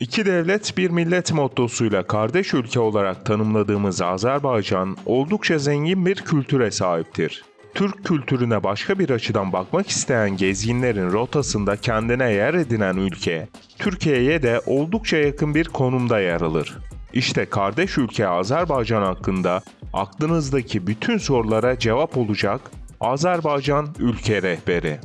İki devlet bir millet mottosuyla kardeş ülke olarak tanımladığımız Azerbaycan oldukça zengin bir kültüre sahiptir. Türk kültürüne başka bir açıdan bakmak isteyen gezginlerin rotasında kendine yer edinen ülke, Türkiye'ye de oldukça yakın bir konumda yer alır. İşte kardeş ülke Azerbaycan hakkında aklınızdaki bütün sorulara cevap olacak Azerbaycan Ülke Rehberi.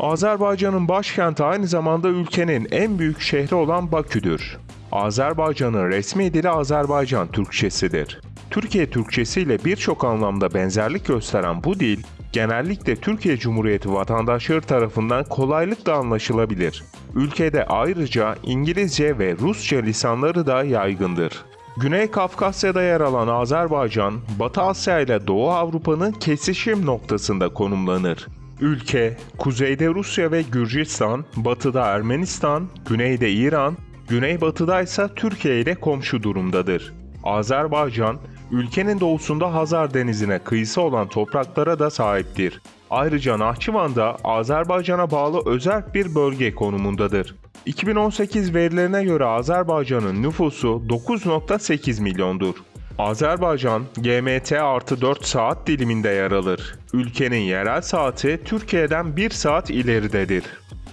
Azerbaycan'ın başkenti aynı zamanda ülkenin en büyük şehri olan Bakü'dür. Azerbaycan'ın resmi dili Azerbaycan Türkçesidir. Türkiye Türkçesi ile birçok anlamda benzerlik gösteren bu dil, genellikle Türkiye Cumhuriyeti vatandaşları tarafından kolaylıkla anlaşılabilir. Ülkede ayrıca İngilizce ve Rusça lisanları da yaygındır. Güney Kafkasya'da yer alan Azerbaycan, Batı Asya ile Doğu Avrupa'nın kesişim noktasında konumlanır. Ülke, kuzeyde Rusya ve Gürcistan, batıda Ermenistan, güneyde İran, güneybatıda ise Türkiye ile komşu durumdadır. Azerbaycan, ülkenin doğusunda Hazar Denizi'ne kıyısı olan topraklara da sahiptir. Ayrıca Nahçıvan da Azerbaycan'a bağlı özel bir bölge konumundadır. 2018 verilerine göre Azerbaycan'ın nüfusu 9.8 milyondur. Azerbaycan, GMT artı 4 saat diliminde yer alır. Ülkenin yerel saati Türkiye'den 1 saat ileridedir.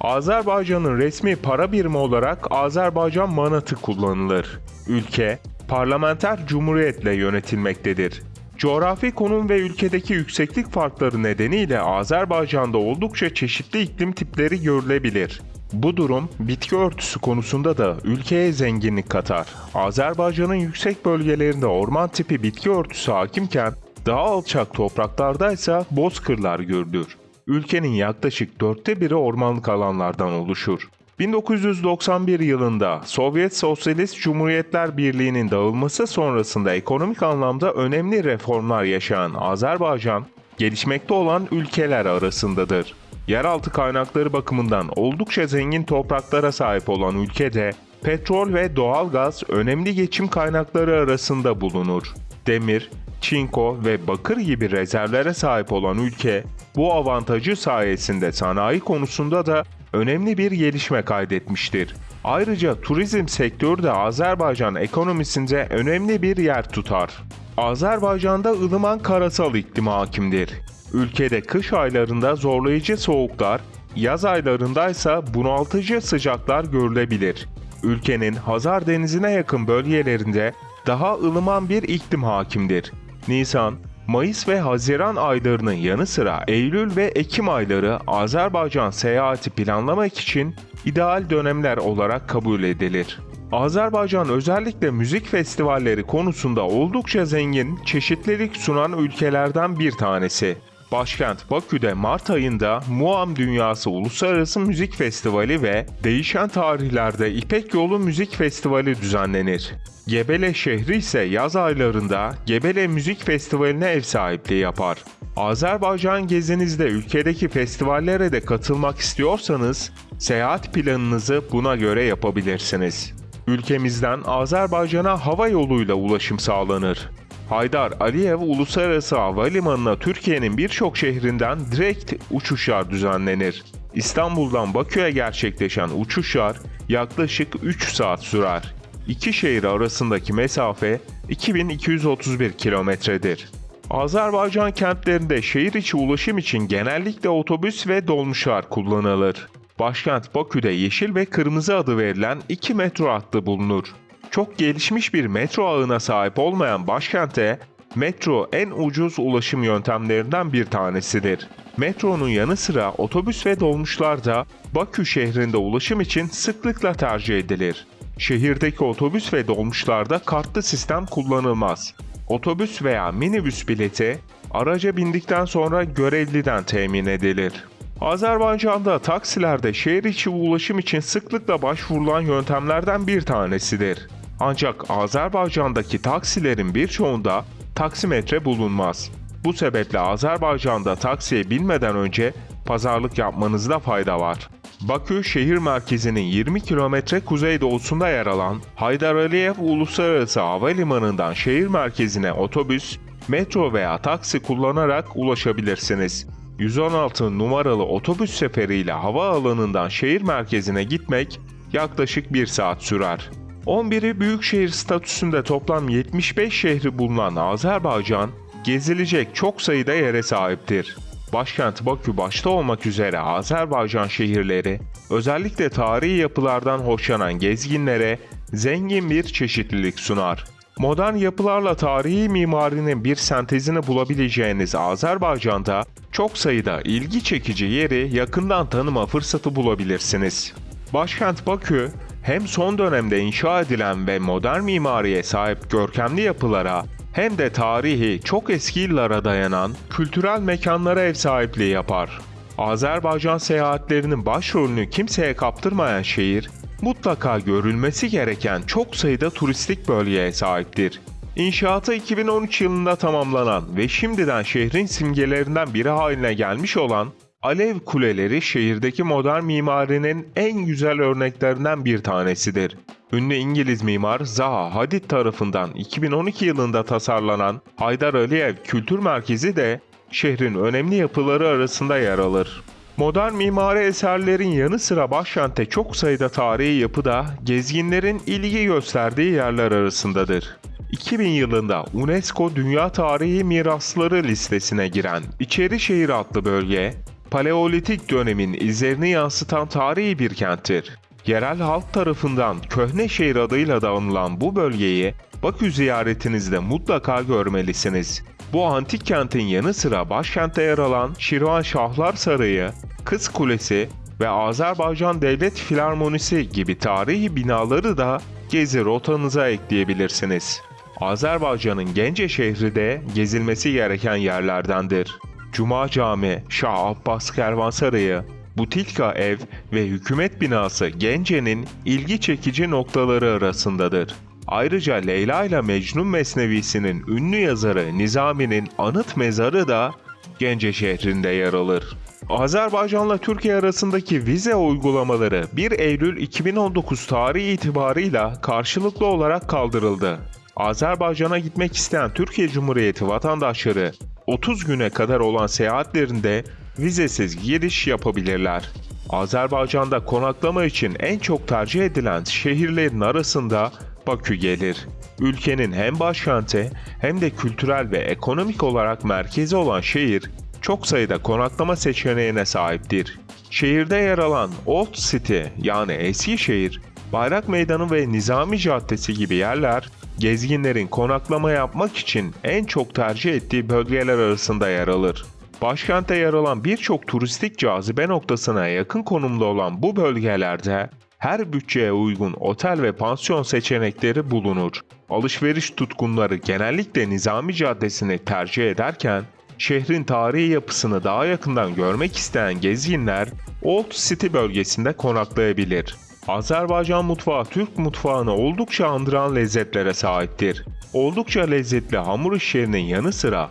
Azerbaycan'ın resmi para birimi olarak Azerbaycan manatı kullanılır. Ülke, parlamenter cumhuriyetle yönetilmektedir. Coğrafi konum ve ülkedeki yükseklik farkları nedeniyle Azerbaycan'da oldukça çeşitli iklim tipleri görülebilir. Bu durum bitki örtüsü konusunda da ülkeye zenginlik katar. Azerbaycan'ın yüksek bölgelerinde orman tipi bitki örtüsü hakimken daha alçak topraklarda ise bozkırlar görülür. Ülkenin yaklaşık dörtte biri ormanlık alanlardan oluşur. 1991 yılında Sovyet Sosyalist Cumhuriyetler Birliği'nin dağılması sonrasında ekonomik anlamda önemli reformlar yaşayan Azerbaycan, gelişmekte olan ülkeler arasındadır. Yeraltı kaynakları bakımından oldukça zengin topraklara sahip olan ülkede petrol ve doğalgaz önemli geçim kaynakları arasında bulunur. Demir, çinko ve bakır gibi rezervlere sahip olan ülke bu avantajı sayesinde sanayi konusunda da önemli bir gelişme kaydetmiştir. Ayrıca turizm sektörü de Azerbaycan ekonomisinde önemli bir yer tutar. Azerbaycan'da ılıman karasal iklim hakimdir. Ülkede kış aylarında zorlayıcı soğuklar, yaz aylarında ise bunaltıcı sıcaklar görülebilir. Ülkenin Hazar Denizi'ne yakın bölgelerinde daha ılıman bir iklim hakimdir. Nisan, Mayıs ve Haziran aylarının yanı sıra Eylül ve Ekim ayları Azerbaycan seyahati planlamak için ideal dönemler olarak kabul edilir. Azerbaycan özellikle müzik festivalleri konusunda oldukça zengin, çeşitlilik sunan ülkelerden bir tanesi. Başkent Bakü'de Mart ayında Muam Dünyası Uluslararası Müzik Festivali ve değişen tarihlerde İpek Yolu Müzik Festivali düzenlenir. Gebele şehri ise yaz aylarında Gebele Müzik Festivali'ne ev sahipliği yapar. Azerbaycan gezinizde ülkedeki festivallere de katılmak istiyorsanız seyahat planınızı buna göre yapabilirsiniz. Ülkemizden Azerbaycan'a hava yoluyla ulaşım sağlanır. Haydar Aliyev Uluslararası Havalimanı'na Türkiye'nin birçok şehrinden direkt uçuşlar düzenlenir. İstanbul'dan Bakü'ye gerçekleşen uçuşlar yaklaşık 3 saat sürer. İki şehir arasındaki mesafe 2231 kilometredir. Azerbaycan kentlerinde şehir içi ulaşım için genellikle otobüs ve dolmuşlar kullanılır. Başkent Bakü'de yeşil ve kırmızı adı verilen iki metro hattı bulunur. Çok gelişmiş bir metro ağına sahip olmayan başkente metro en ucuz ulaşım yöntemlerinden bir tanesidir. Metronun yanı sıra otobüs ve dolmuşlar da Bakü şehrinde ulaşım için sıklıkla tercih edilir. Şehirdeki otobüs ve dolmuşlarda kartlı sistem kullanılmaz. Otobüs veya minibüs bileti araca bindikten sonra görevliden temin edilir. Azerbaycan'da taksilerde şehir içi ulaşım için sıklıkla başvurulan yöntemlerden bir tanesidir. Ancak Azerbaycan'daki taksilerin birçoğunda taksimetre bulunmaz. Bu sebeple Azerbaycan'da taksiye binmeden önce pazarlık yapmanızda fayda var. Bakü şehir merkezinin 20 kilometre kuzeydoğusunda yer alan Haydar Aliyev Uluslararası Havalimanı'ndan şehir merkezine otobüs, metro veya taksi kullanarak ulaşabilirsiniz. 116 numaralı otobüs seferiyle havaalanından şehir merkezine gitmek yaklaşık 1 saat sürer. 11'i büyükşehir statüsünde toplam 75 şehri bulunan Azerbaycan, gezilecek çok sayıda yere sahiptir. Başkent Bakü başta olmak üzere Azerbaycan şehirleri, özellikle tarihi yapılardan hoşlanan gezginlere zengin bir çeşitlilik sunar. Modern yapılarla tarihi mimarinin bir sentezini bulabileceğiniz Azerbaycan'da çok sayıda ilgi çekici yeri yakından tanıma fırsatı bulabilirsiniz. Başkent Bakü, hem son dönemde inşa edilen ve modern mimariye sahip görkemli yapılara hem de tarihi çok eski yıllara dayanan kültürel mekanlara ev sahipliği yapar. Azerbaycan seyahatlerinin başrolünü kimseye kaptırmayan şehir, mutlaka görülmesi gereken çok sayıda turistik bölgeye sahiptir. İnşaatı 2013 yılında tamamlanan ve şimdiden şehrin simgelerinden biri haline gelmiş olan Alev Kuleleri şehirdeki modern mimarinin en güzel örneklerinden bir tanesidir. Ünlü İngiliz mimar Zaha Hadid tarafından 2012 yılında tasarlanan Haydar Aliyev Kültür Merkezi de şehrin önemli yapıları arasında yer alır. Modern mimari eserlerin yanı sıra başkentte çok sayıda tarihi yapı da gezginlerin ilgi gösterdiği yerler arasındadır. 2000 yılında UNESCO Dünya Tarihi Mirasları listesine giren İçerişehir adlı bölge, Paleolitik dönemin izlerini yansıtan tarihi bir kenttir. Yerel halk tarafından Köhnešehir adıyla da anılan bu bölgeyi Bakü ziyaretinizde mutlaka görmelisiniz. Bu antik kentin yanı sıra başkentte yer alan Şirvan Şahlar Sarayı, Kız Kulesi ve Azerbaycan Devlet Filarmonisi gibi tarihi binaları da gezi rotanıza ekleyebilirsiniz. Azerbaycan'ın Gence şehri de gezilmesi gereken yerlerdendir. Cuma Cami, Şah Abbas Kervansarayı, Butilka Ev ve Hükümet Binası Gence'nin ilgi çekici noktaları arasındadır. Ayrıca Leyla ile Mecnun Mesnevisi'nin ünlü yazarı Nizami'nin anıt mezarı da Gence şehrinde yer alır. Azerbaycan'la Türkiye arasındaki vize uygulamaları 1 Eylül 2019 tarihi itibarıyla karşılıklı olarak kaldırıldı. Azerbaycan'a gitmek isteyen Türkiye Cumhuriyeti vatandaşları 30 güne kadar olan seyahatlerinde vizesiz giriş yapabilirler. Azerbaycan'da konaklama için en çok tercih edilen şehirlerin arasında Bakü gelir. Ülkenin hem başkenti hem de kültürel ve ekonomik olarak merkezi olan şehir çok sayıda konaklama seçeneğine sahiptir. Şehirde yer alan Old City yani eski şehir, Bayrak Meydanı ve Nizami Caddesi gibi yerler gezginlerin konaklama yapmak için en çok tercih ettiği bölgeler arasında yer alır. Başkente yer alan birçok turistik cazibe noktasına yakın konumda olan bu bölgelerde her bütçeye uygun otel ve pansiyon seçenekleri bulunur. Alışveriş tutkunları genellikle Nizami Caddesi'ni tercih ederken şehrin tarihi yapısını daha yakından görmek isteyen gezginler Old City bölgesinde konaklayabilir. Azerbaycan mutfağı Türk mutfağını oldukça andıran lezzetlere sahiptir. Oldukça lezzetli hamur işlerinin yanı sıra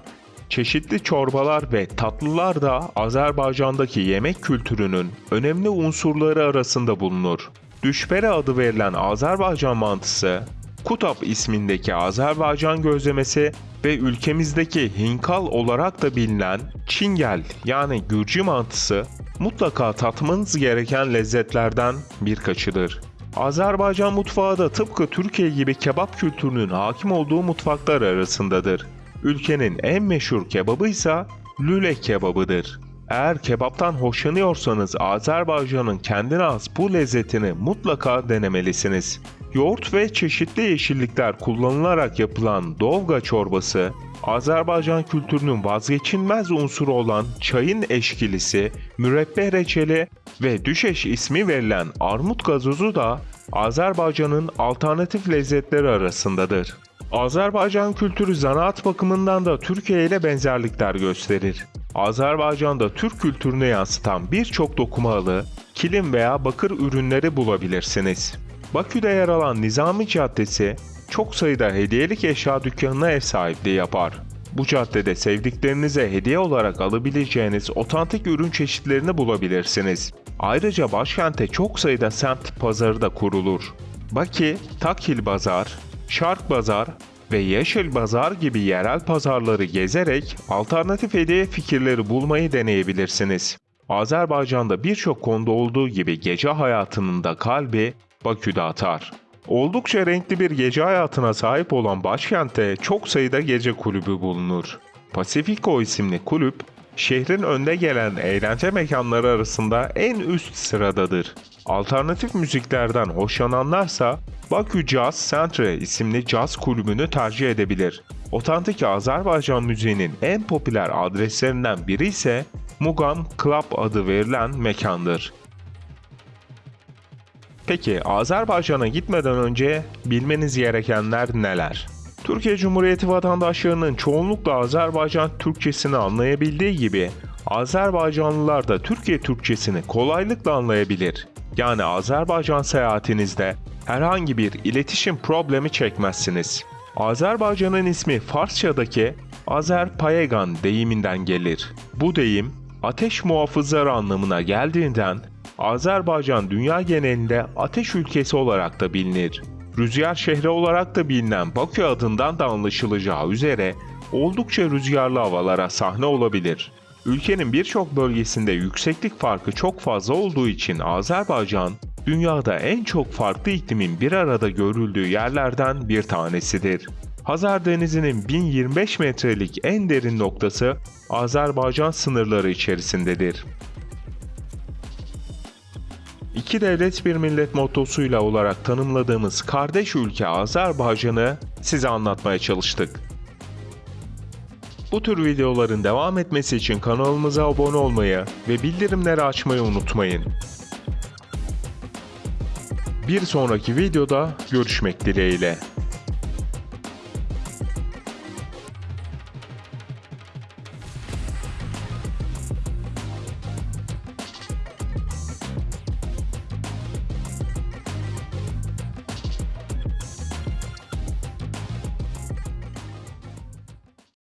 çeşitli çorbalar ve tatlılar da Azerbaycan'daki yemek kültürünün önemli unsurları arasında bulunur. Düşbere adı verilen Azerbaycan mantısı, Kutap ismindeki Azerbaycan gözlemesi ve ülkemizdeki hinkal olarak da bilinen çingel yani Gürcü mantısı mutlaka tatmanız gereken lezzetlerden birkaçıdır. Azerbaycan mutfağı da tıpkı Türkiye gibi kebap kültürünün hakim olduğu mutfaklar arasındadır. Ülkenin en meşhur kebabı ise lüle kebabıdır. Eğer kebaptan hoşlanıyorsanız Azerbaycan'ın kendine has bu lezzetini mutlaka denemelisiniz. Yoğurt ve çeşitli yeşillikler kullanılarak yapılan dovga çorbası, Azerbaycan kültürünün vazgeçilmez unsuru olan çayın eşkilisi, mürebbeh reçeli ve düşeş ismi verilen armut gazozu da Azerbaycan'ın alternatif lezzetleri arasındadır. Azerbaycan kültürü zanaat bakımından da Türkiye ile benzerlikler gösterir. Azerbaycan'da Türk kültürünü yansıtan birçok dokumalı, kilim veya bakır ürünleri bulabilirsiniz. Bakü'de yer alan Nizami Caddesi çok sayıda hediyelik eşya dükkanına ev sahipliği yapar. Bu caddede sevdiklerinize hediye olarak alabileceğiniz otantik ürün çeşitlerini bulabilirsiniz. Ayrıca başkente çok sayıda semt pazarı da kurulur. Baki, Takil Bazar, Şark Bazar ve Yeşil Bazar gibi yerel pazarları gezerek alternatif hediye fikirleri bulmayı deneyebilirsiniz. Azerbaycan'da birçok konuda olduğu gibi gece hayatının da kalbi Bakü'de atar. Oldukça renkli bir gece hayatına sahip olan başkentte çok sayıda gece kulübü bulunur. Pacifico isimli kulüp, şehrin önde gelen eğlence mekanları arasında en üst sıradadır. Alternatif müziklerden hoşlananlarsa Bakü Jazz Centre isimli caz kulübünü tercih edebilir. Otantik Azerbaycan müziğinin en popüler adreslerinden biri ise Mugam Club adı verilen mekandır. Peki Azerbaycan'a gitmeden önce bilmeniz gerekenler neler? Türkiye Cumhuriyeti vatandaşlarının çoğunlukla Azerbaycan Türkçesini anlayabildiği gibi Azerbaycanlılar da Türkiye Türkçesini kolaylıkla anlayabilir. Yani Azerbaycan seyahatinizde herhangi bir iletişim problemi çekmezsiniz. Azerbaycan'ın ismi Farsçadaki Azerpayegan deyiminden gelir. Bu deyim ateş muhafızları anlamına geldiğinden Azerbaycan dünya genelinde ateş ülkesi olarak da bilinir. Rüzgar şehri olarak da bilinen Bakü adından da anlaşılacağı üzere oldukça rüzgarlı havalara sahne olabilir. Ülkenin birçok bölgesinde yükseklik farkı çok fazla olduğu için Azerbaycan, dünyada en çok farklı iklimin bir arada görüldüğü yerlerden bir tanesidir. Hazar Denizi'nin 1025 metrelik en derin noktası Azerbaycan sınırları içerisindedir. İki devlet bir millet mottosuyla olarak tanımladığımız kardeş ülke Azerbaycan'ı size anlatmaya çalıştık. Bu tür videoların devam etmesi için kanalımıza abone olmayı ve bildirimleri açmayı unutmayın. Bir sonraki videoda görüşmek dileğiyle.